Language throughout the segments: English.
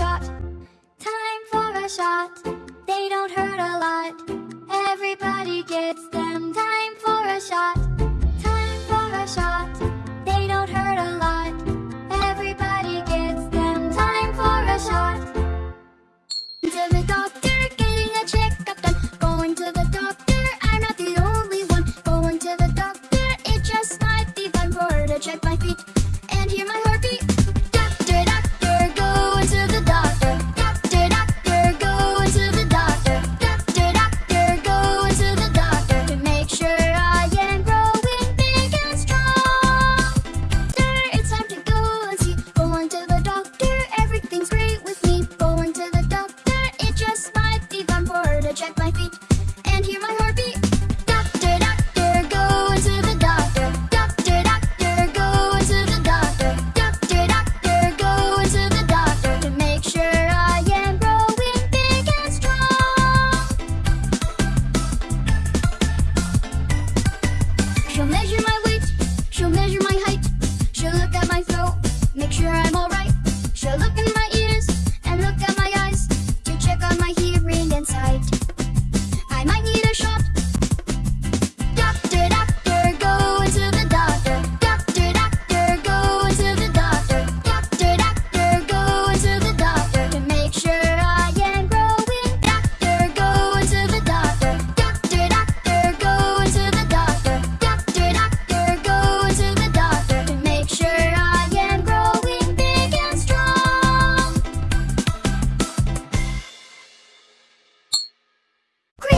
shot. Time for a shot. They don't hurt a lot. Everybody gets them. Time for a shot.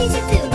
crazy dude.